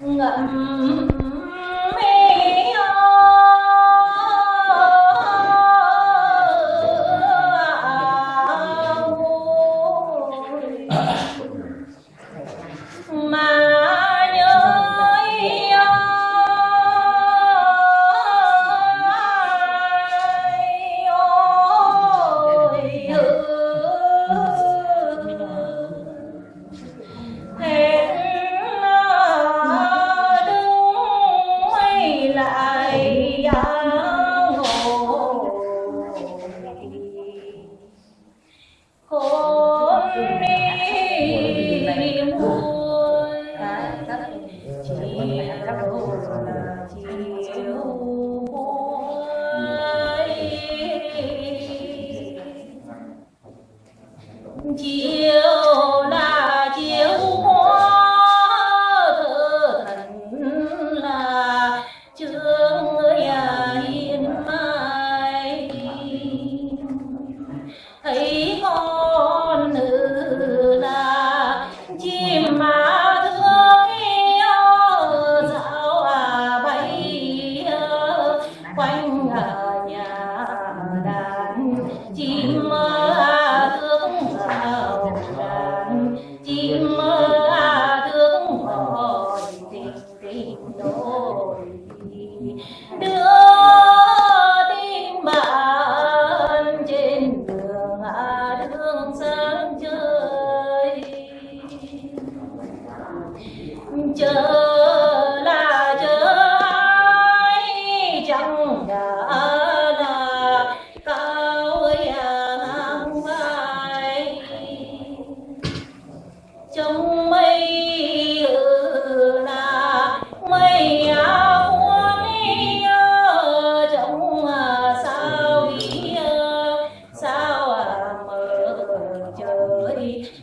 Enggak. Mm -hmm. hôm nay muôn chiều chiều muôn chiều fine trong mây là mây áo à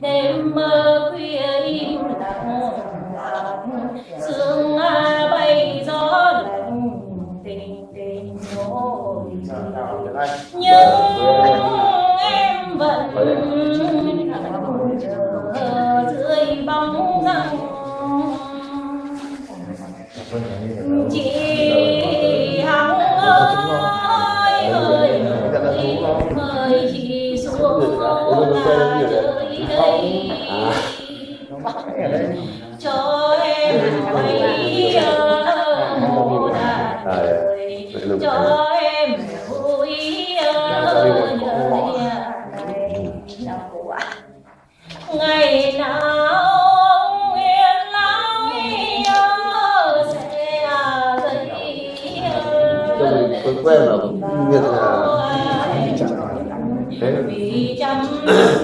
đêm mơ khuya im lặng lặng sương a bay gió lạnh tình tình nỗi những em vẫn cho em thấy ơn đời cho em vui ơn đời ngày nào quen rồi nghiệt là thế.